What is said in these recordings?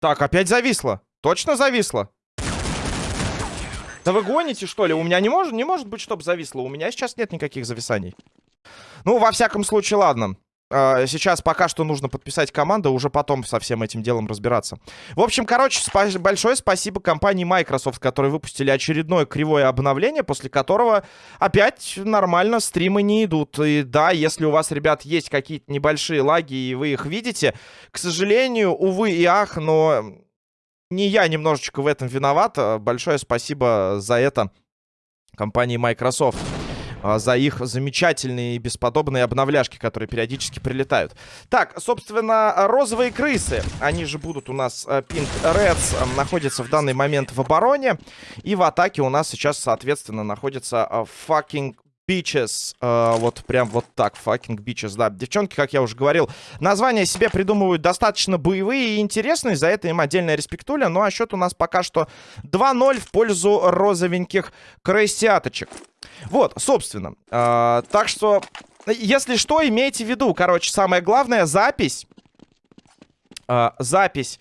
Так, опять зависло. Точно зависло? Да вы гоните, что ли? У меня не может, не может быть, чтобы зависло. У меня сейчас нет никаких зависаний. Ну, во всяком случае, ладно. А, сейчас пока что нужно подписать команду, уже потом со всем этим делом разбираться. В общем, короче, спа большое спасибо компании Microsoft, которые выпустили очередное кривое обновление, после которого опять нормально стримы не идут. И да, если у вас, ребят, есть какие-то небольшие лаги, и вы их видите, к сожалению, увы и ах, но не я немножечко в этом виноват. Большое спасибо за это компании Microsoft. А, за их замечательные и бесподобные обновляшки, которые периодически прилетают. Так, собственно, розовые крысы, они же будут у нас, э, Pink Reds, э, находятся в данный момент в обороне. И в атаке у нас сейчас, соответственно, находится э, fucking Bitches. Э, вот прям вот так. Fucking Bitches, да. Девчонки, как я уже говорил, названия себе придумывают достаточно боевые и интересные. За это им отдельная респектуля. Ну а счет у нас пока что 2-0 в пользу розовеньких крысяточек. Вот, собственно. Э, так что, если что, имейте в виду. Короче, самое главное, запись... Э, запись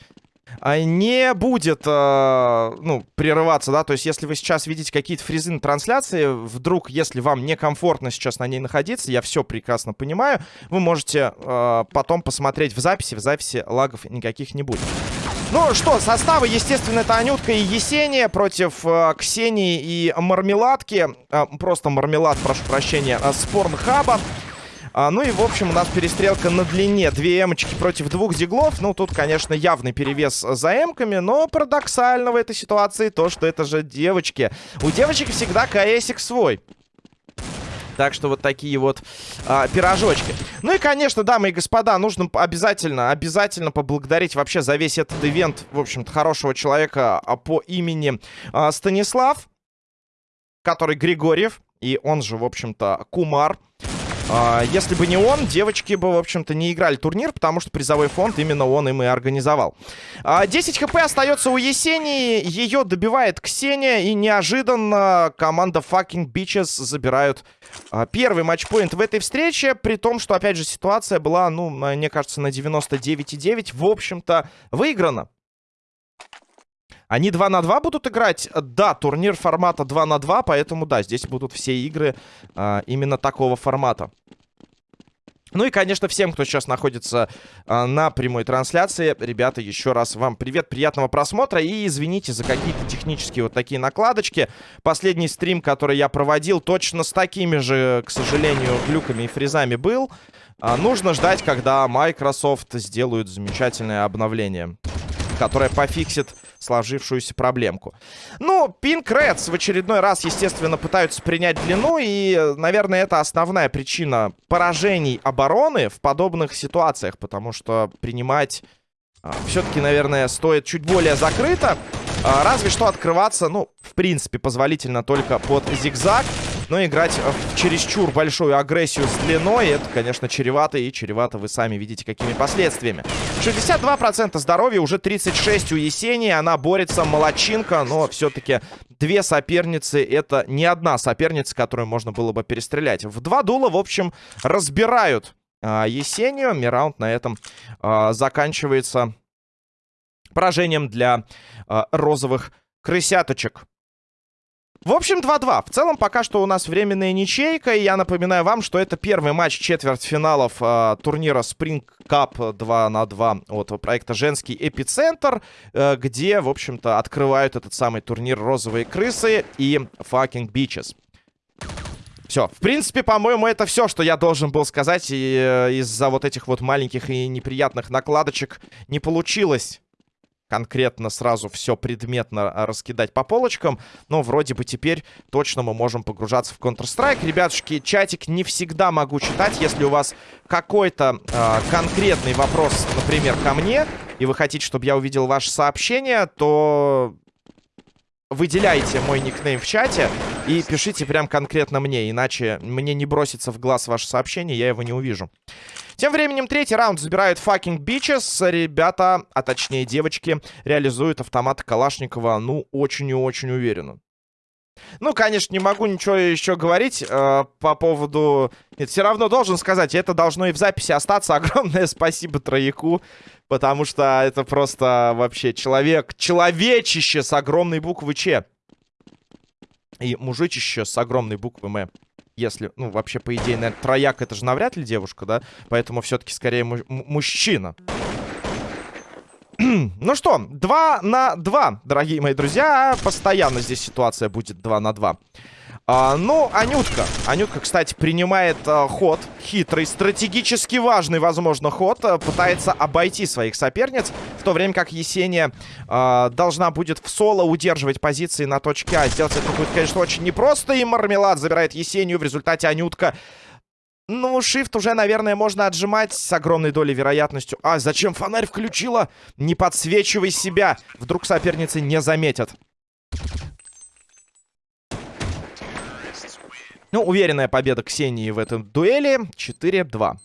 а, не будет, э, ну, прерываться, да, то есть если вы сейчас видите какие-то фризы на трансляции, вдруг, если вам некомфортно сейчас на ней находиться, я все прекрасно понимаю, вы можете э, потом посмотреть в записи, в записи лагов никаких не будет. Ну что, составы, естественно, это Анютка и Есения против э, Ксении и Мармеладки. Э, просто Мармелад, прошу прощения, э, с. А, ну и, в общем, у нас перестрелка на длине. Две эмочки против двух диглов. Ну, тут, конечно, явный перевес за эмками, но парадоксально в этой ситуации то, что это же девочки. У девочек всегда КСик свой. Так что вот такие вот а, пирожочки. Ну и, конечно, дамы и господа, нужно обязательно, обязательно поблагодарить вообще за весь этот ивент, в общем-то, хорошего человека а, по имени а, Станислав, который Григорьев, и он же, в общем-то, Кумар. А, если бы не он, девочки бы, в общем-то, не играли турнир, потому что призовой фонд именно он им и организовал. 10 хп остается у Есении, ее добивает Ксения, и неожиданно команда Fucking Bitches забирают а, первый матчпоинт в этой встрече, при том, что, опять же, ситуация была, ну, мне кажется, на 99,9, в общем-то, выиграна. Они 2 на 2 будут играть? Да, турнир формата 2 на 2, поэтому да, здесь будут все игры а, именно такого формата. Ну и, конечно, всем, кто сейчас находится а, на прямой трансляции, ребята, еще раз вам привет, приятного просмотра и извините за какие-то технические вот такие накладочки. Последний стрим, который я проводил, точно с такими же, к сожалению, глюками и фризами был. А, нужно ждать, когда Microsoft сделают замечательное обновление, которое пофиксит сложившуюся проблемку. Ну, Pink Reds в очередной раз, естественно, пытаются принять длину. И, наверное, это основная причина поражений обороны в подобных ситуациях. Потому что принимать а, все-таки, наверное, стоит чуть более закрыто. А, разве что открываться, ну, в принципе, позволительно только под зигзаг. Но играть в чересчур большую агрессию с длиной, это, конечно, чревато. И чревато вы сами видите, какими последствиями. 62% здоровья, уже 36 у Есении. Она борется, молочинка. Но все-таки две соперницы, это не одна соперница, которую можно было бы перестрелять. В два дула, в общем, разбирают а, Есению. Мираунд на этом а, заканчивается поражением для а, розовых крысяточек. В общем, 2-2. В целом, пока что у нас временная ничейка. И я напоминаю вам, что это первый матч четвертьфиналов э, турнира Spring Cup 2 на 2 от проекта «Женский эпицентр», э, где, в общем-то, открывают этот самый турнир «Розовые крысы» и «Fucking Beaches». Все. В принципе, по-моему, это все, что я должен был сказать. И э, из-за вот этих вот маленьких и неприятных накладочек не получилось конкретно сразу все предметно а, раскидать по полочкам. Но вроде бы теперь точно мы можем погружаться в Counter-Strike. Ребятушки, чатик не всегда могу читать. Если у вас какой-то э, конкретный вопрос, например, ко мне, и вы хотите, чтобы я увидел ваше сообщение, то выделяйте мой никнейм в чате и пишите прям конкретно мне, иначе мне не бросится в глаз ваше сообщение, я его не увижу. Тем временем третий раунд забирают fucking bitches. Ребята, а точнее девочки, реализуют автомат Калашникова, ну, очень и очень уверенно. Ну, конечно, не могу ничего еще говорить э, по поводу... Нет, все равно должен сказать, это должно и в записи остаться. Огромное спасибо Трояку, потому что это просто вообще человек, человечище с огромной буквы Ч. И мужичище с огромной буквы М. Если, ну, вообще, по идее, наверное, трояк это же навряд ли девушка, да? Поэтому все-таки скорее му мужчина. ну что, 2 на 2, дорогие мои друзья. Постоянно здесь ситуация будет 2 на 2. А, ну, Анютка. Анютка, кстати, принимает а, ход. Хитрый, стратегически важный, возможно, ход. А, пытается обойти своих соперниц. В то время как Есения а, должна будет в соло удерживать позиции на точке А. Сделать это будет, конечно, очень непросто. И Мармелад забирает Есению. В результате Анютка ну, shift уже, наверное, можно отжимать с огромной долей вероятностью. А, зачем фонарь включила? Не подсвечивай себя. Вдруг соперницы не заметят. Ну, уверенная победа Ксении в этом дуэли. 4-2.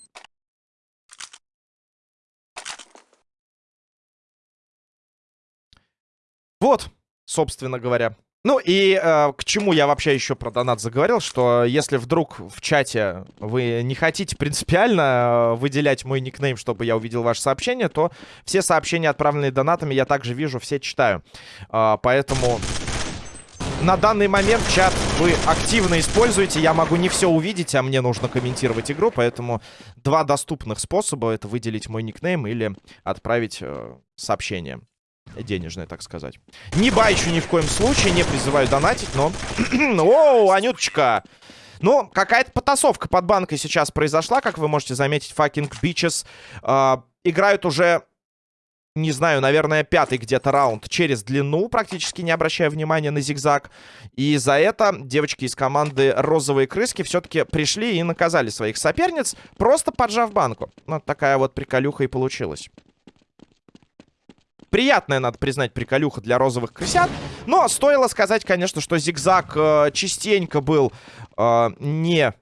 Вот, собственно говоря. Ну и э, к чему я вообще еще про донат заговорил, что если вдруг в чате вы не хотите принципиально э, выделять мой никнейм, чтобы я увидел ваше сообщение, то все сообщения, отправленные донатами, я также вижу, все читаю. Э, поэтому на данный момент чат вы активно используете. Я могу не все увидеть, а мне нужно комментировать игру, поэтому два доступных способа это выделить мой никнейм или отправить э, сообщение денежное, так сказать. Не байчу ни в коем случае, не призываю донатить, но... Оу, Анюточка! Ну, какая-то потасовка под банкой сейчас произошла, как вы можете заметить. Fucking bitches э, играют уже, не знаю, наверное, пятый где-то раунд через длину, практически не обращая внимания на зигзаг. И за это девочки из команды «Розовые крыски» все-таки пришли и наказали своих соперниц, просто поджав банку. Ну, такая вот приколюха и получилась. Приятная, надо признать, приколюха для розовых крысят. Но стоило сказать, конечно, что зигзаг э, частенько был э, не...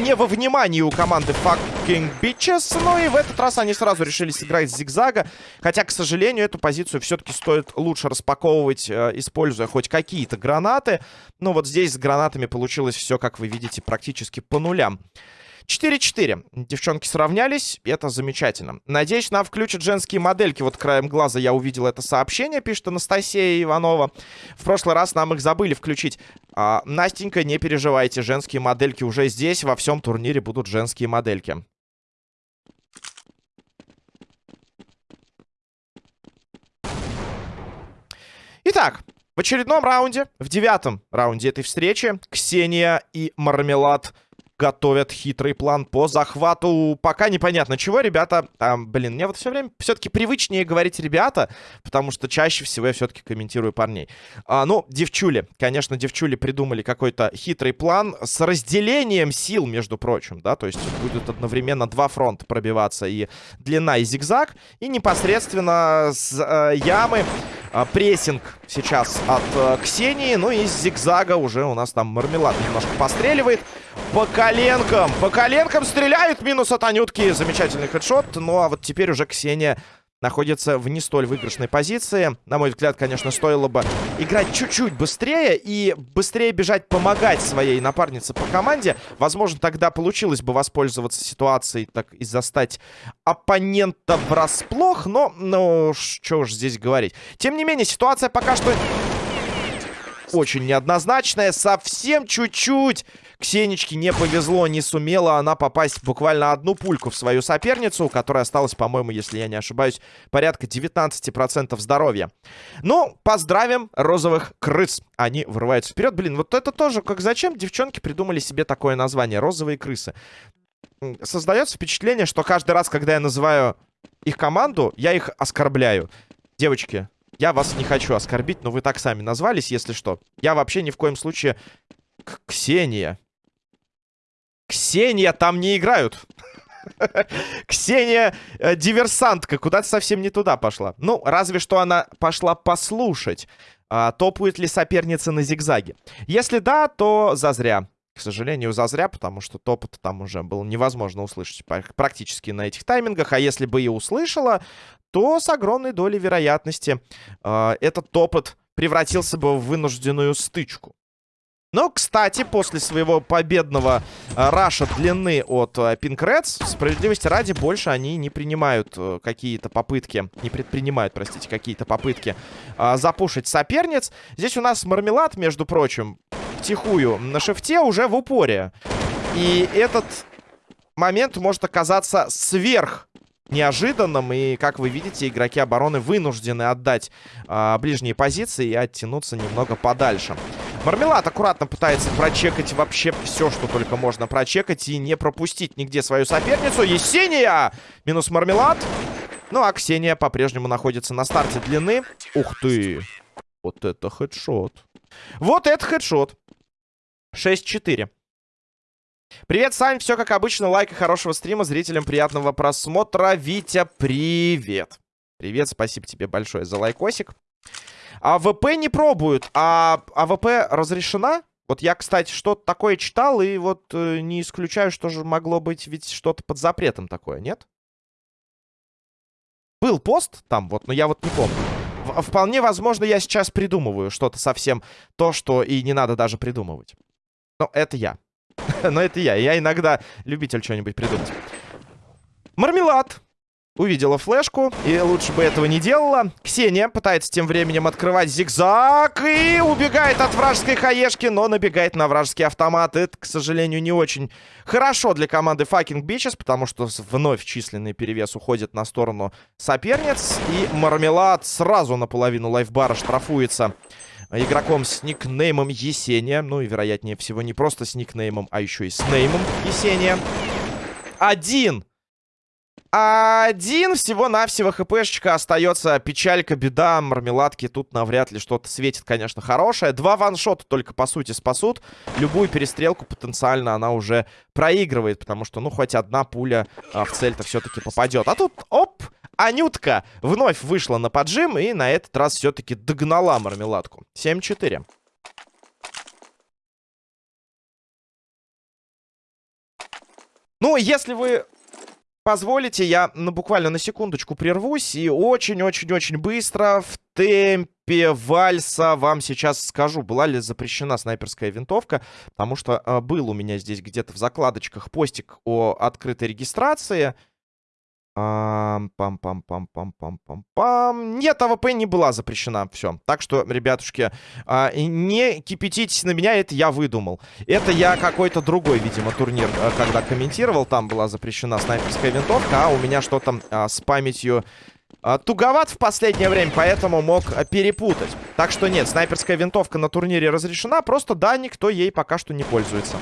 Не во внимании у команды fucking bitches. Но и в этот раз они сразу решили сыграть с зигзага. Хотя, к сожалению, эту позицию все-таки стоит лучше распаковывать, э, используя хоть какие-то гранаты. Но вот здесь с гранатами получилось все, как вы видите, практически по нулям. 4-4. Девчонки сравнялись, это замечательно. Надеюсь, нам включат женские модельки. Вот краем глаза я увидел это сообщение, пишет Анастасия Иванова. В прошлый раз нам их забыли включить. А, Настенька, не переживайте, женские модельки уже здесь. Во всем турнире будут женские модельки. Итак, в очередном раунде, в девятом раунде этой встречи, Ксения и Мармелад готовят хитрый план по захвату. Пока непонятно чего, ребята. А, блин, мне вот все время все-таки привычнее говорить ребята, потому что чаще всего я все-таки комментирую парней. А, ну, девчули. Конечно, девчули придумали какой-то хитрый план с разделением сил, между прочим, да, то есть будет одновременно два фронта пробиваться и длина, и зигзаг, и непосредственно с э, ямы э, прессинг сейчас от э, Ксении, ну и с зигзага уже у нас там мармелад немножко постреливает. По коленкам. По коленкам стреляют. Минус от Анютки. Замечательный хедшот. Ну, а вот теперь уже Ксения находится в не столь выигрышной позиции. На мой взгляд, конечно, стоило бы играть чуть-чуть быстрее и быстрее бежать помогать своей напарнице по команде. Возможно, тогда получилось бы воспользоваться ситуацией так и застать оппонента врасплох, но, ну, что уж здесь говорить. Тем не менее, ситуация пока что очень неоднозначная. Совсем чуть-чуть Ксенечке не повезло, не сумела она попасть буквально одну пульку в свою соперницу, у которой осталось, по-моему, если я не ошибаюсь, порядка 19% здоровья. Ну, поздравим розовых крыс. Они вырываются вперед. Блин, вот это тоже, как зачем девчонки придумали себе такое название? Розовые крысы. Создается впечатление, что каждый раз, когда я называю их команду, я их оскорбляю. Девочки, я вас не хочу оскорбить, но вы так сами назвались, если что. Я вообще ни в коем случае... К Ксения. Ксения там не играют. Ксения э, диверсантка куда-то совсем не туда пошла. Ну, разве что она пошла послушать, э, топает ли соперница на зигзаге. Если да, то зазря. К сожалению, зазря, потому что топот там уже было невозможно услышать практически на этих таймингах. А если бы и услышала, то с огромной долей вероятности э, этот топот превратился бы в вынужденную стычку. Но, кстати, после своего победного э, раша длины от э, Pink Reds, справедливости ради, больше они не принимают э, какие-то попытки, не предпринимают, простите, какие-то попытки э, запушить соперниц. Здесь у нас мармелад, между прочим, втихую на шифте уже в упоре. И этот момент может оказаться сверх неожиданным. И, как вы видите, игроки обороны вынуждены отдать э, ближние позиции и оттянуться немного подальше. Мармелад аккуратно пытается прочекать вообще все, что только можно прочекать и не пропустить нигде свою соперницу. Есения! Минус Мармелад. Ну, а Ксения по-прежнему находится на старте длины. Ух ты! Вот это headshot. Вот это headshot. 6-4. Привет, Сань. Все как обычно. Лайк и хорошего стрима. Зрителям приятного просмотра. Витя, привет. Привет, спасибо тебе большое за лайкосик. АВП не пробуют, а АВП разрешена? Вот я, кстати, что-то такое читал, и вот э, не исключаю, что же могло быть ведь что-то под запретом такое, нет? Был пост там, вот, но я вот не помню. В вполне возможно, я сейчас придумываю что-то совсем то, что и не надо даже придумывать. Но это я. но это я. Я иногда любитель что-нибудь придумать. Мармелад. Увидела флешку, и лучше бы этого не делала. Ксения пытается тем временем открывать зигзаг и убегает от вражеской хаешки, но набегает на вражеский автомат. Это, к сожалению, не очень хорошо для команды Fucking Bitches, потому что вновь численный перевес уходит на сторону соперниц. И Мармелад сразу наполовину лайфбара штрафуется игроком с никнеймом Есения. Ну и, вероятнее всего, не просто с никнеймом, а еще и с неймом Есения. Один один всего-навсего хпшечка остается. Печалька, беда, мармеладки. Тут навряд ли что-то светит, конечно, хорошее. Два ваншота только, по сути, спасут. Любую перестрелку потенциально она уже проигрывает. Потому что, ну, хоть одна пуля а, в цель-то все-таки попадет. А тут, оп, Анютка вновь вышла на поджим. И на этот раз все-таки догнала мармеладку. 7-4. Ну, если вы позволите, я ну, буквально на секундочку прервусь и очень-очень-очень быстро в темпе вальса вам сейчас скажу, была ли запрещена снайперская винтовка, потому что э, был у меня здесь где-то в закладочках постик о открытой регистрации, Пам-пам-пам-пам-пам-пам-пам. Нет, АВП не была запрещена. Все. Так что, ребятушки, а, не кипятитесь на меня, это я выдумал. Это я какой-то другой, видимо, турнир, а, когда комментировал. Там была запрещена снайперская винтовка, а у меня что-то а, с памятью а, туговат в последнее время, поэтому мог перепутать. Так что нет, снайперская винтовка на турнире разрешена, просто да, никто ей пока что не пользуется.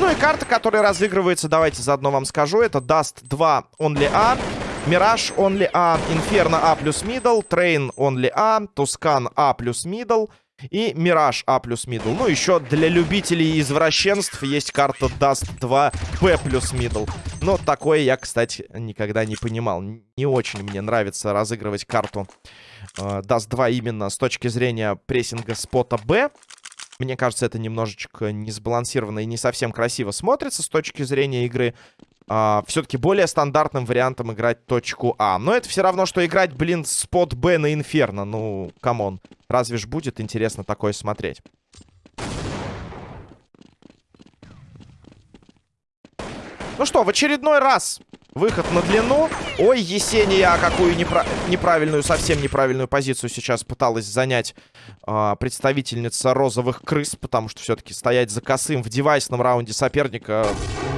Ну и карта, которая разыгрывается, давайте заодно вам скажу. Это Dust 2 Only A, Mirage Only A, Inferno A плюс Middle, Train Only A, Tuscan A плюс Middle и Mirage A плюс Middle. Ну, еще для любителей извращенств есть карта Dust 2 B плюс Middle. Но такое я, кстати, никогда не понимал. Не очень мне нравится разыгрывать карту э, Dust 2 именно с точки зрения прессинга спота B. Мне кажется, это немножечко несбалансированно и не совсем красиво смотрится с точки зрения игры. А, Все-таки более стандартным вариантом играть точку А. Но это все равно, что играть, блин, спот Б на Инферно. Ну, come on. Разве ж будет интересно такое смотреть? Ну что, в очередной раз Выход на длину. Ой, Есения, какую непра неправильную, совсем неправильную позицию сейчас пыталась занять э, представительница розовых крыс. Потому что все-таки стоять за косым в девайсном раунде соперника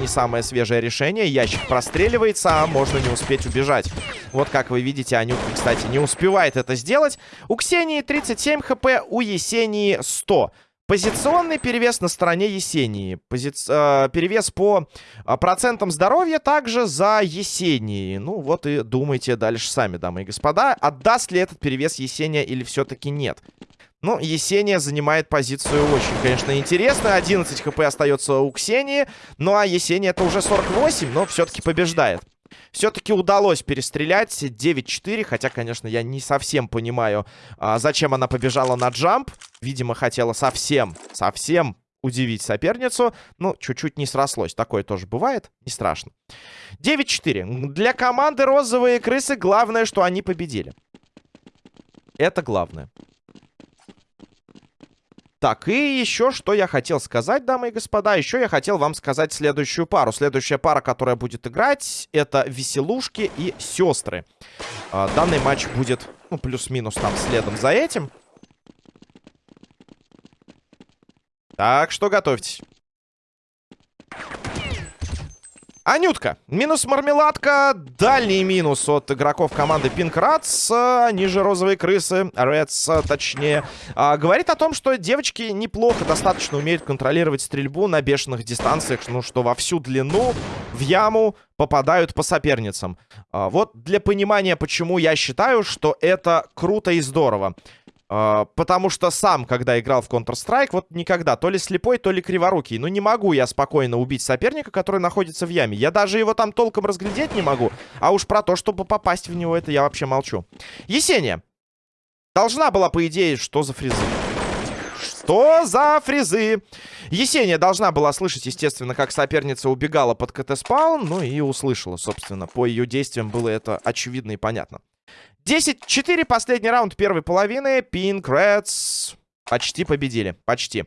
не самое свежее решение. Ящик простреливается, а можно не успеть убежать. Вот как вы видите, Анютка, кстати, не успевает это сделать. У Ксении 37 хп, у Есении 100 Позиционный перевес на стороне Есении. Пози... Э, перевес по э, процентам здоровья также за Есении. Ну вот и думайте дальше сами, дамы и господа. Отдаст ли этот перевес Есения или все-таки нет? Ну, Есения занимает позицию очень, конечно, интересно. 11 хп остается у Ксении. Ну, а Есения это уже 48, но все-таки побеждает. Все-таки удалось перестрелять 9-4, хотя, конечно, я не совсем понимаю, а, зачем она побежала на джамп. Видимо, хотела совсем, совсем удивить соперницу. Ну, чуть-чуть не срослось. Такое тоже бывает. Не страшно. 9-4. Для команды «Розовые крысы» главное, что они победили. Это главное. Так, и еще что я хотел сказать, дамы и господа. Еще я хотел вам сказать следующую пару. Следующая пара, которая будет играть, это Веселушки и Сестры. А, данный матч будет, ну, плюс-минус там следом за этим. Так что готовьтесь. Анютка. Минус мармеладка. Дальний минус от игроков команды Pink Rats. Они же розовые крысы. Reds, точнее. А, говорит о том, что девочки неплохо достаточно умеют контролировать стрельбу на бешеных дистанциях. Ну, что во всю длину в яму попадают по соперницам. А, вот для понимания, почему я считаю, что это круто и здорово. Uh, потому что сам, когда играл в Counter-Strike, вот никогда, то ли слепой, то ли криворукий. Ну, не могу я спокойно убить соперника, который находится в яме. Я даже его там толком разглядеть не могу. А уж про то, чтобы попасть в него, это я вообще молчу. Есения. Должна была, по идее, что за фризы? Что за фризы? Есения должна была слышать, естественно, как соперница убегала под КТ-спаун. Ну и услышала, собственно. По ее действиям было это очевидно и понятно. 10-4, последний раунд первой половины. Pink Reds почти победили. Почти.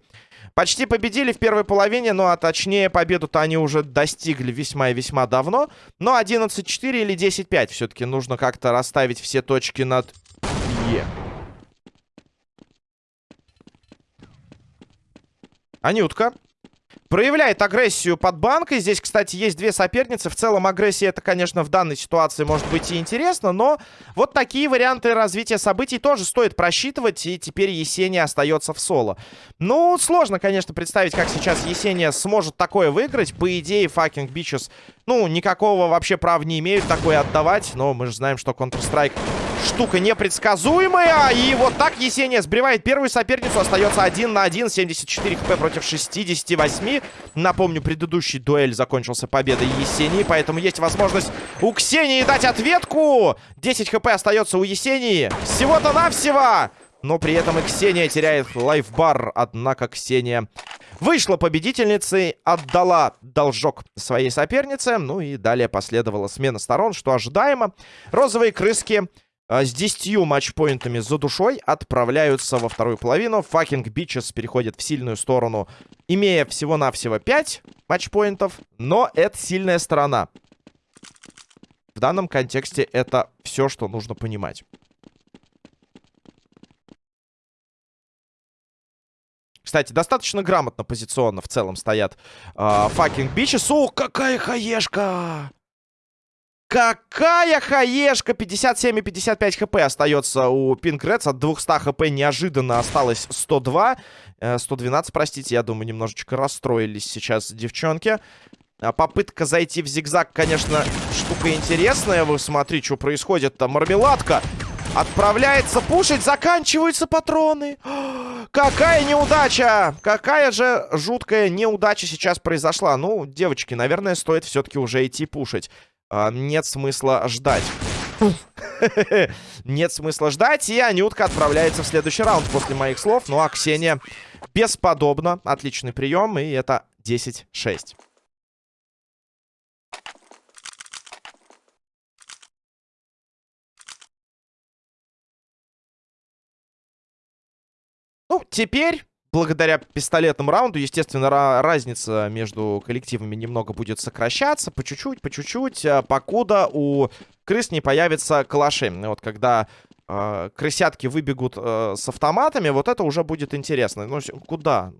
Почти победили в первой половине, ну а точнее победу-то они уже достигли весьма и весьма давно. Но 11-4 или 10-5 все-таки нужно как-то расставить все точки над Е. Анютка Проявляет агрессию под банкой. Здесь, кстати, есть две соперницы. В целом, агрессия это, конечно, в данной ситуации может быть и интересно. Но вот такие варианты развития событий тоже стоит просчитывать. И теперь Есения остается в соло. Ну, сложно, конечно, представить, как сейчас Есения сможет такое выиграть. По идее, fucking bitches, ну, никакого вообще права не имеют такое отдавать. Но мы же знаем, что Counter-Strike штука непредсказуемая. И вот так Есения сбривает первую соперницу. Остается 1 на 1. 74 хп против 68. Напомню, предыдущий дуэль закончился победой Есении. Поэтому есть возможность у Ксении дать ответку. 10 хп остается у Есении. Всего-то навсего. Но при этом и Ксения теряет лайфбар. Однако Ксения вышла победительницей, отдала должок своей сопернице. Ну и далее последовала смена сторон, что ожидаемо. Розовые крыски с 10 матчпоинтами за душой отправляются во вторую половину. Факинг Бичес переходит в сильную сторону, имея всего-навсего 5 матчпоинтов. Но это сильная сторона. В данном контексте это все, что нужно понимать. Кстати, достаточно грамотно позиционно в целом стоят fucking uh, bitches. О, какая хаешка! Какая хаешка! 57 и 55 хп остается у Pink Rats. От 200 хп неожиданно осталось 102. 112, э, простите. Я думаю, немножечко расстроились сейчас девчонки. А попытка зайти в зигзаг, конечно, штука интересная. Вы смотри, что происходит там. Мармеладка отправляется пушить. Заканчиваются патроны. Какая неудача! Какая же жуткая неудача сейчас произошла. Ну, девочки, наверное, стоит все-таки уже идти пушить а, нет смысла ждать. Нет смысла ждать, и Анютка отправляется в следующий раунд после моих слов. Ну а Ксения бесподобно. Отличный прием, и это 10-6. Ну, теперь благодаря пистолетному раунду, естественно, разница между коллективами немного будет сокращаться. По чуть-чуть, по чуть-чуть, а, покуда у крыс не появятся калаши. Вот когда э, крысятки выбегут э, с автоматами, вот это уже будет интересно. Ну, куда?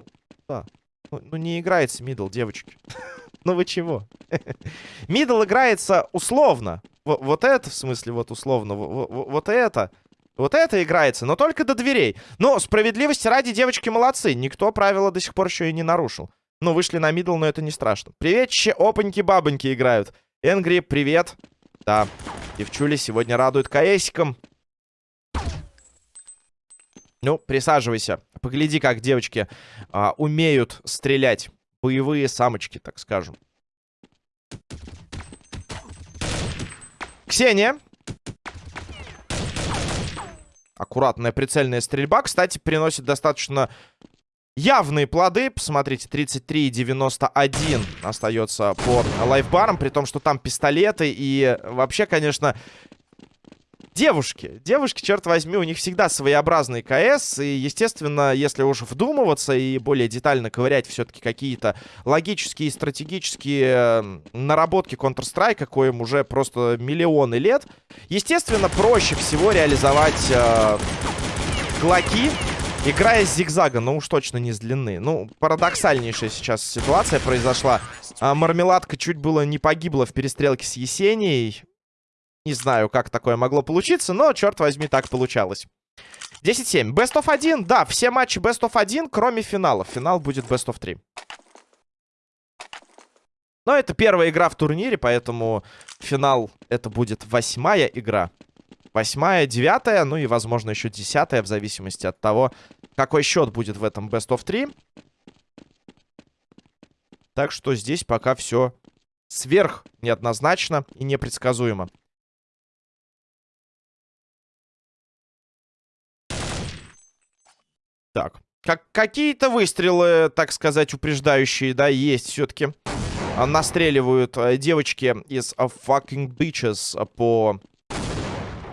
куда? Ну, ну, не играется middle, девочки. ну вы чего? middle играется условно. Вот это, в смысле, вот условно. Вот это... Вот это играется, но только до дверей. Но справедливости ради девочки молодцы. Никто правила до сих пор еще и не нарушил. Ну, вышли на мидл, но это не страшно. Привет, че опаньки-бабоньки играют. Энгри, привет. Да, девчули сегодня радуют КСиком. Ну, присаживайся. Погляди, как девочки а, умеют стрелять. Боевые самочки, так скажем. Ксения. Аккуратная прицельная стрельба. Кстати, приносит достаточно явные плоды. Посмотрите, 33,91 остается по лайфбарам. При том, что там пистолеты. И вообще, конечно, девушки. Девушки, черт возьми, у них всегда своеобразный КС. И, естественно, если уж вдумываться и более детально ковырять все-таки какие-то логические и стратегические наработки Counter-Strike, коим уже просто миллионы лет, естественно, проще всего реализовать э, глоки, играя с зигзага, но уж точно не с длины. Ну, парадоксальнейшая сейчас ситуация произошла. А, мармеладка чуть было не погибла в перестрелке с Есенией. Не знаю, как такое могло получиться, но, черт возьми, так получалось. 10-7. Best of 1. Да, все матчи Best of 1, кроме финала. Финал будет Best of 3. Но это первая игра в турнире, поэтому финал это будет восьмая игра. Восьмая, девятая, ну и, возможно, еще десятая, в зависимости от того, какой счет будет в этом Best of 3. Так что здесь пока все сверх неоднозначно и непредсказуемо. Так. Как какие-то выстрелы, так сказать, упреждающие, да, есть все-таки. А, настреливают э, девочки из uh, fucking bitches по...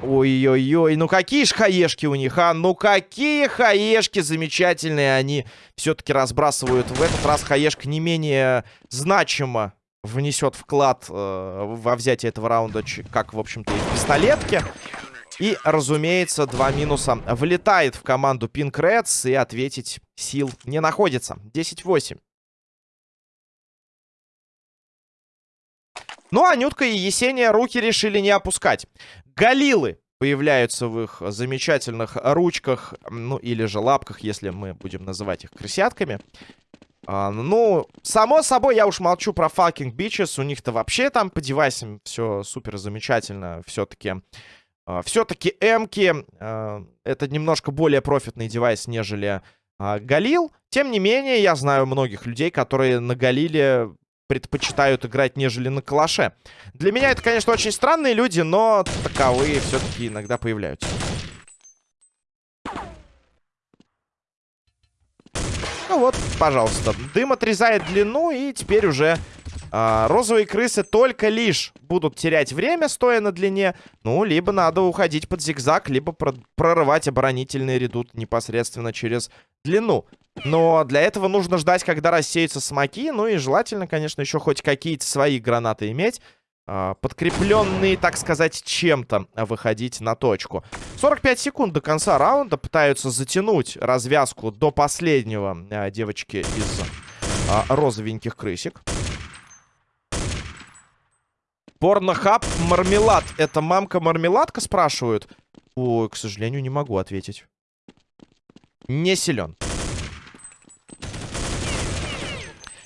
Ой-ой-ой, ну какие ж хаешки у них, а? Ну какие хаешки замечательные они все-таки разбрасывают. В этот раз хаешка не менее значимо внесет вклад э, во взятие этого раунда, как, в общем-то, и в пистолетке. И, разумеется, два минуса влетает в команду Pink Reds, и ответить сил не находится. 10-8. Ну, а Нютка и Есения руки решили не опускать. Галилы появляются в их замечательных ручках, ну, или же лапках, если мы будем называть их крысятками. А, ну, само собой, я уж молчу про fucking bitches. У них-то вообще там по девайсам все супер замечательно. Все-таки Все-таки Эмки а, это немножко более профитный девайс, нежели а, Галил. Тем не менее, я знаю многих людей, которые на Галиле предпочитают играть, нежели на Калаше. Для меня это, конечно, очень странные люди, но таковые все-таки иногда появляются. Ну вот, пожалуйста. Дым отрезает длину, и теперь уже а, розовые крысы только лишь будут терять время, стоя на длине. Ну, либо надо уходить под зигзаг, либо про прорывать оборонительный редут непосредственно через длину. Но для этого нужно ждать, когда рассеются смоки. Ну и желательно, конечно, еще хоть какие-то свои гранаты иметь. А, подкрепленные, так сказать, чем-то выходить на точку. 45 секунд до конца раунда. Пытаются затянуть развязку до последнего а, девочки из а, розовеньких крысик. Порнохаб мармелад. Это мамка-мармеладка, спрашивают? Ой, к сожалению, не могу ответить. Не силен.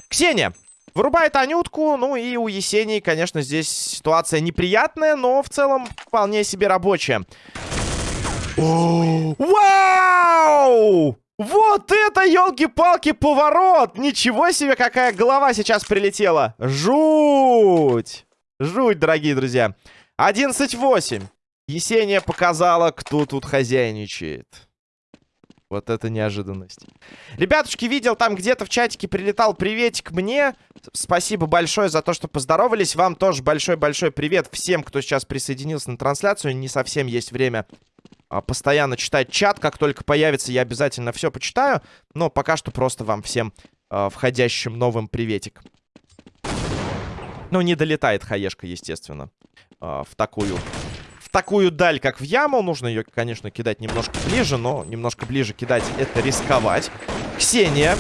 Ксения. Вырубает Анютку. Ну и у Есении, конечно, здесь ситуация неприятная, но в целом вполне себе рабочая. Вау! Вот это, елки-палки, поворот! Ничего себе, какая голова сейчас прилетела! Жуть! Жуть, дорогие друзья. 11-8. Есения показала, кто тут хозяйничает. Вот это неожиданность. Ребятушки, видел, там где-то в чатике прилетал приветик мне. Спасибо большое за то, что поздоровались. Вам тоже большой-большой привет всем, кто сейчас присоединился на трансляцию. Не совсем есть время а, постоянно читать чат. Как только появится, я обязательно все почитаю. Но пока что просто вам всем а, входящим новым приветик. Ну, не долетает хаешка, естественно, а, в такую... В такую даль, как в яму. Нужно ее, конечно, кидать немножко ближе, но немножко ближе кидать это рисковать. Ксения,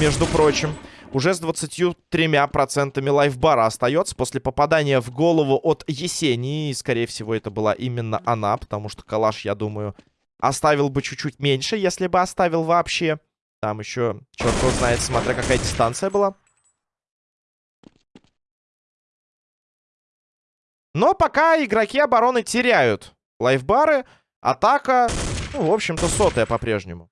между прочим, уже с 23% лайфбара остается после попадания в голову от Есении. И, скорее всего, это была именно она, потому что калаш, я думаю, оставил бы чуть-чуть меньше, если бы оставил вообще. Там еще, черт знает, смотря какая дистанция была. Но пока игроки обороны теряют лайфбары. Атака Ну, в общем-то, сотая по-прежнему.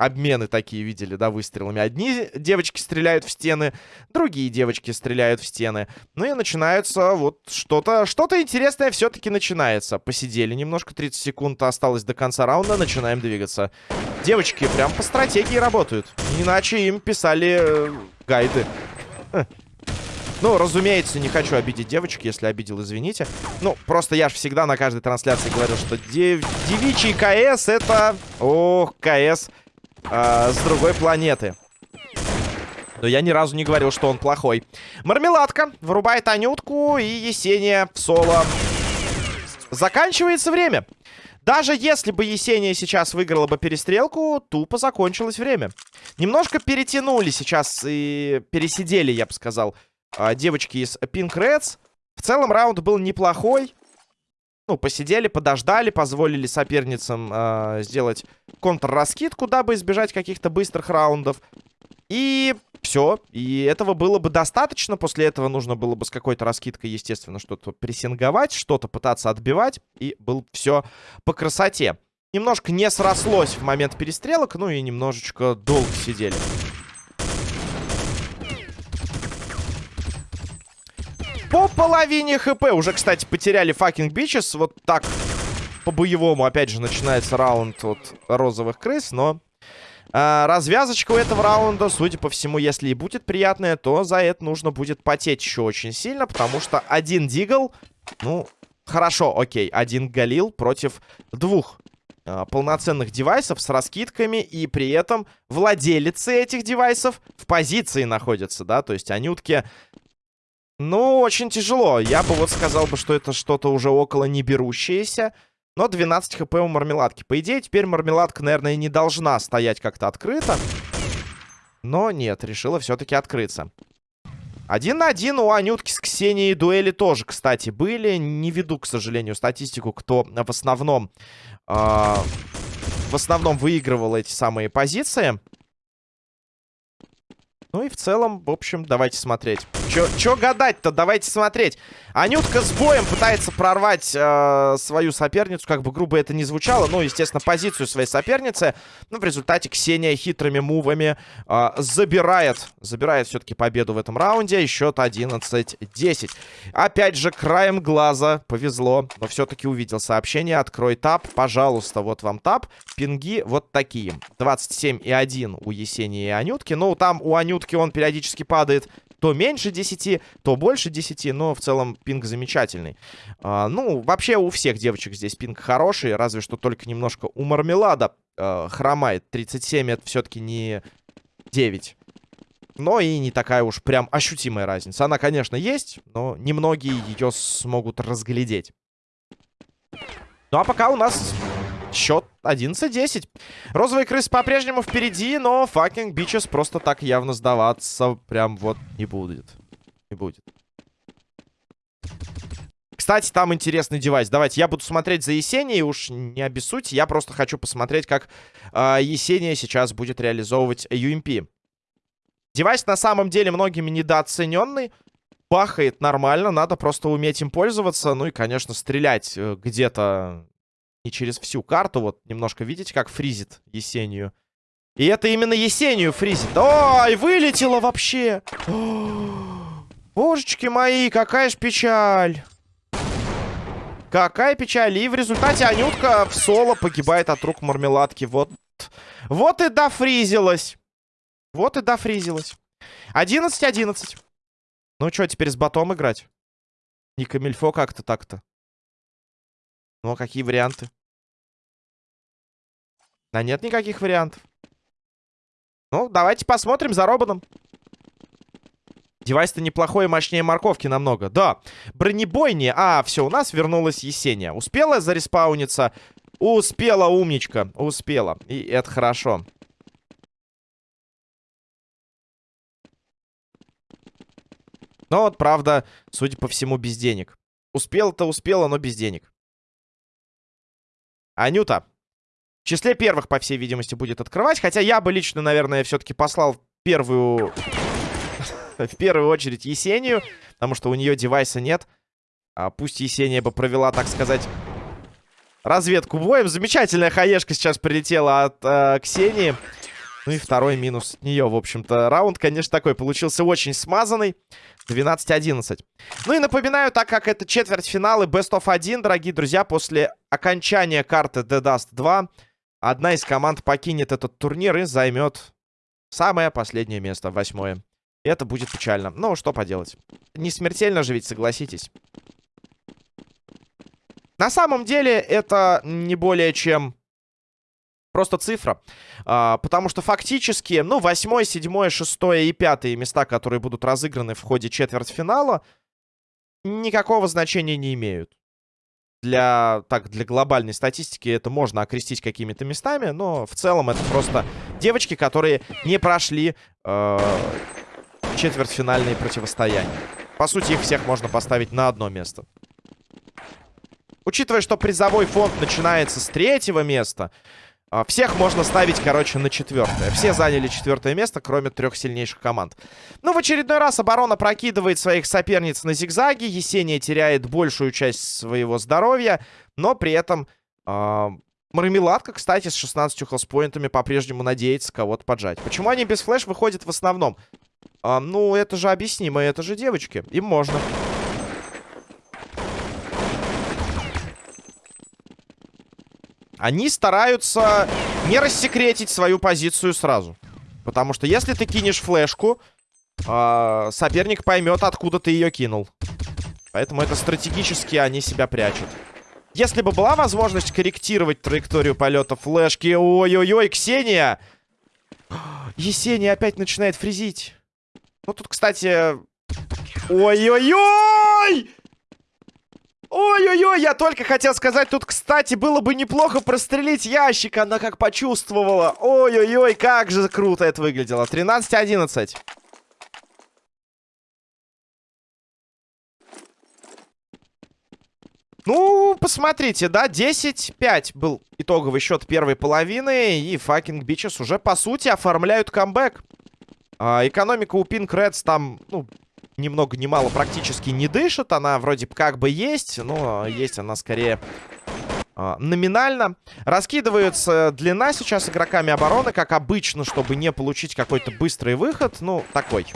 Обмены такие видели, да, выстрелами. Одни девочки стреляют в стены, другие девочки стреляют в стены. Ну и начинается вот что-то, что-то интересное все-таки начинается. Посидели немножко, 30 секунд осталось до конца раунда, начинаем двигаться. Девочки прям по стратегии работают. Иначе им писали э, гайды. Ну, разумеется, не хочу обидеть девочек, если обидел, извините. Ну, просто я же всегда на каждой трансляции говорил, что дев... девичий КС это... Ох, КС э, с другой планеты. Но я ни разу не говорил, что он плохой. Мармеладка вырубает Анютку и Есения в соло. Заканчивается время. Даже если бы Есения сейчас выиграла бы перестрелку, тупо закончилось время. Немножко перетянули сейчас и пересидели, я бы сказал, а, девочки из Pink Reds. В целом раунд был неплохой ну, посидели, подождали, позволили соперницам э, сделать контрраскидку, дабы избежать каких-то быстрых раундов. И все. И этого было бы достаточно. После этого нужно было бы с какой-то раскидкой, естественно, что-то прессинговать, что-то пытаться отбивать. И было все по красоте. Немножко не срослось в момент перестрелок, ну и немножечко долго сидели. По половине HP. Уже, кстати, потеряли Fucking Bitches. Вот так по-боевому, опять же, начинается раунд от розовых крыс, но... А, развязочка у этого раунда, судя по всему, если и будет приятная, то за это нужно будет потеть еще очень сильно, потому что один дигл, ну, хорошо, окей, один галил против двух а, полноценных девайсов с раскидками, и при этом владелицы этих девайсов в позиции находятся, да, то есть анютки ну, очень тяжело. Я бы вот сказал бы, что это что-то уже около не берущееся. Но 12 хп у мармеладки. По идее, теперь мармеладка, наверное, не должна стоять как-то открыто. Но нет, решила все-таки открыться. Один на один у Анютки с Ксенией дуэли тоже, кстати, были. Не веду, к сожалению, статистику, кто в основном... Э, в основном выигрывал эти самые позиции. Ну и в целом, в общем, давайте смотреть. Чё, чё гадать-то? Давайте смотреть. Анютка с боем пытается прорвать э, свою соперницу, как бы грубо это не звучало. Ну, естественно, позицию своей соперницы. Но в результате Ксения хитрыми мувами э, забирает, забирает все-таки победу в этом раунде. Счет 11-10. Опять же, краем глаза повезло, но все-таки увидел сообщение. Открой тап, пожалуйста, вот вам тап. Пинги вот такие. 27 и 1 у Есении и Анютки. Ну, там у Анютки он периодически падает то меньше 10, то больше 10, но в целом пинг замечательный. А, ну, вообще у всех девочек здесь пинг хороший, разве что только немножко у Мармелада а, хромает. 37 это все-таки не 9. Но и не такая уж прям ощутимая разница. Она, конечно, есть, но немногие ее смогут разглядеть. Ну, а пока у нас Счет 11-10. Розовые крысы по-прежнему впереди, но Fucking Bitches просто так явно сдаваться прям вот не будет. Не будет. Кстати, там интересный девайс. Давайте, я буду смотреть за Есенией, уж не обессудьте. Я просто хочу посмотреть, как э, Есения сейчас будет реализовывать UMP. Девайс на самом деле многими недооцененный. Бахает нормально, надо просто уметь им пользоваться. Ну и, конечно, стрелять э, где-то не через всю карту. Вот немножко видите, как фризит Есению. И это именно Есению фризит. Ой, вылетело вообще. божечки мои, какая ж печаль. Какая печаль. И в результате Анютка в соло погибает от рук мармеладки. Вот, вот и дофризилась. Вот и дофризилась. 11-11. Ну что, теперь с ботом играть? Не камильфо как-то так-то. Ну, а какие варианты? Да нет никаких вариантов. Ну, давайте посмотрим за Робаном. Девайс-то неплохой и мощнее морковки намного. Да, бронебойни. А, все, у нас вернулась Есения. Успела зареспауниться? Успела, умничка. Успела. И это хорошо. Но вот, правда, судя по всему, без денег. Успела-то успела, но без денег. Анюта. В числе первых, по всей видимости, будет открывать. Хотя я бы лично, наверное, все-таки послал первую... в первую очередь Есению. Потому что у нее девайса нет. А пусть Есения бы провела, так сказать, разведку боем. Замечательная хаешка сейчас прилетела от э, Ксении. Ну и второй минус от нее, в общем-то. Раунд, конечно, такой получился очень смазанный. 12-11. Ну и напоминаю, так как это четвертьфиналы Best of 1, дорогие друзья, после окончания карты The Dust 2, одна из команд покинет этот турнир и займет самое последнее место, восьмое. Это будет печально. Ну, что поделать. Не смертельно же ведь, согласитесь. На самом деле, это не более чем просто цифра. А, потому что фактически, ну, восьмое, седьмое, шестое и пятое места, которые будут разыграны в ходе четвертьфинала, никакого значения не имеют. Для, так, для глобальной статистики это можно окрестить какими-то местами, но в целом это просто девочки, которые не прошли э, четвертьфинальные противостояния. По сути, их всех можно поставить на одно место. Учитывая, что призовой фонд начинается с третьего места, всех можно ставить, короче, на четвертое. Все заняли четвертое место, кроме трех сильнейших команд. Ну, в очередной раз оборона прокидывает своих соперниц на зигзаги. Есения теряет большую часть своего здоровья, но при этом... Э, Мармеладка, кстати, с 16 хелспоинтами по-прежнему надеется кого-то поджать. Почему они без флеш выходят в основном? А, ну, это же объяснимо, это же девочки. Им можно. Они стараются не рассекретить свою позицию сразу. Потому что если ты кинешь флешку, э, соперник поймет, откуда ты ее кинул. Поэтому это стратегически они себя прячут. Если бы была возможность корректировать траекторию полета флешки... Ой-ой-ой, Ксения! Есения опять начинает фризить. Ну, тут, кстати... Ой-ой-ой! Ой-ой-ой, я только хотел сказать, тут, кстати, было бы неплохо прострелить ящик. Она как почувствовала. Ой-ой-ой, как же круто это выглядело. 13-11. Ну, посмотрите, да, 10-5 был итоговый счет первой половины, и Fucking Bitches уже, по сути, оформляют камбэк. А, экономика у Pink Rats там, ну, ни много ни мало практически не дышит. Она вроде как бы есть, но есть она скорее э, номинально. Раскидывается длина сейчас игроками обороны, как обычно, чтобы не получить какой-то быстрый выход. Ну, такой.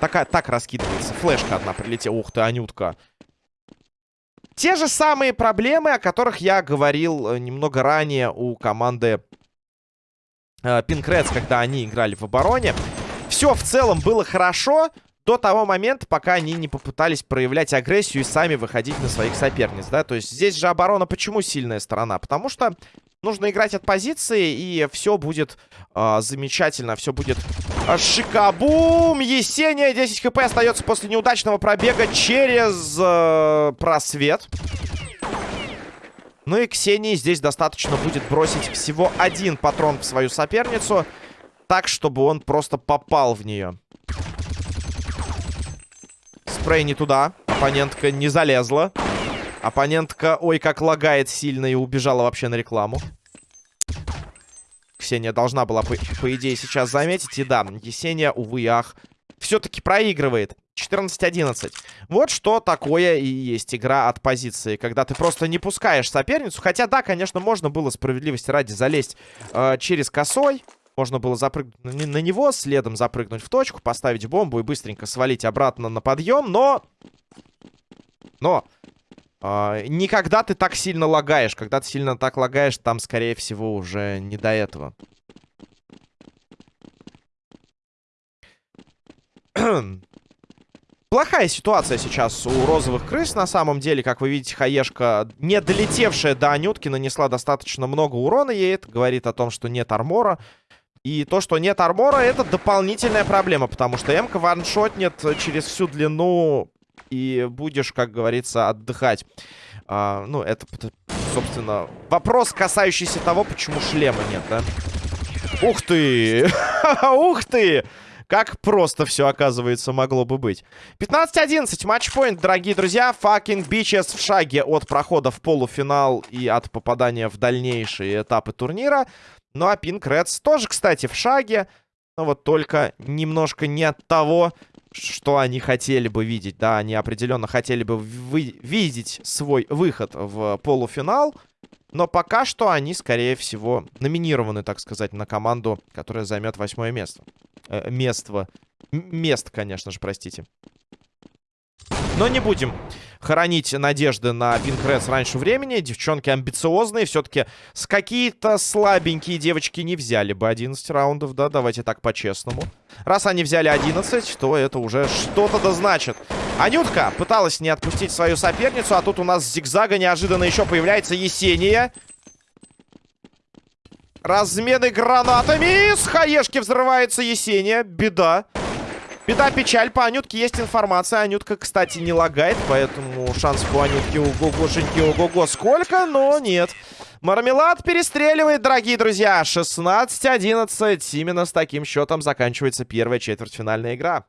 Как, так, так раскидывается. Флешка одна прилетела. Ух ты, Анютка. Те же самые проблемы, о которых я говорил э, немного ранее у команды э, когда они играли в обороне. Все в целом было хорошо, до того момента, пока они не попытались проявлять агрессию и сами выходить на своих соперниц, да, то есть здесь же оборона почему сильная сторона? Потому что нужно играть от позиции, и все будет э, замечательно, все будет э, шикабум! Есения, 10 хп остается после неудачного пробега через э, просвет. Ну и Ксении здесь достаточно будет бросить всего один патрон в свою соперницу, так, чтобы он просто попал в нее. Спрей не туда. Оппонентка не залезла. Оппонентка, ой, как лагает сильно и убежала вообще на рекламу. Ксения должна была, по, по идее, сейчас заметить. И да, Есения, увы, ах, все-таки проигрывает. 14-11. Вот что такое и есть игра от позиции. Когда ты просто не пускаешь соперницу. Хотя, да, конечно, можно было справедливости ради залезть э, через косой. Можно было запрыгнуть на него, следом запрыгнуть в точку, поставить бомбу и быстренько свалить обратно на подъем, но... Но... Э, никогда ты так сильно лагаешь. Когда ты сильно так лагаешь, там, скорее всего, уже не до этого. Плохая ситуация сейчас у розовых крыс. На самом деле, как вы видите, Хаешка, не долетевшая до Анютки, нанесла достаточно много урона ей. Это говорит о том, что нет армора. И то, что нет армора, это дополнительная проблема, потому что М-ка ваншотнет через всю длину и будешь, как говорится, отдыхать. А, ну, это, собственно, вопрос, касающийся того, почему шлема нет, да? Ух ты! Ух ты! Как просто все, оказывается, могло бы быть. 15-11, матчпоинт, дорогие друзья. Fucking bitches в шаге от прохода в полуфинал и от попадания в дальнейшие этапы турнира. Ну а Pink Reds тоже, кстати, в шаге. Но вот только немножко не от того что они хотели бы видеть. Да, они определенно хотели бы вы видеть свой выход в полуфинал. Но пока что они, скорее всего, номинированы, так сказать, на команду, которая займет восьмое место. Э, место. Мест, конечно же, простите. Но не будем хоронить надежды на Пинкресс раньше времени. Девчонки амбициозные. Все-таки с какие-то слабенькие девочки не взяли бы 11 раундов, да? Давайте так по-честному. Раз они взяли 11, то это уже что-то да значит. Анютка пыталась не отпустить свою соперницу, а тут у нас зигзага неожиданно еще появляется Есения. Размены гранатами. С хаешки взрывается Есения. Беда. Беда, печаль. По Анютке есть информация. Анютка, кстати, не лагает, поэтому шанс по Анютке ого-гошеньки ого-го сколько, но нет. Мармелад перестреливает, дорогие друзья. 16-11. Именно с таким счетом заканчивается первая четвертьфинальная игра.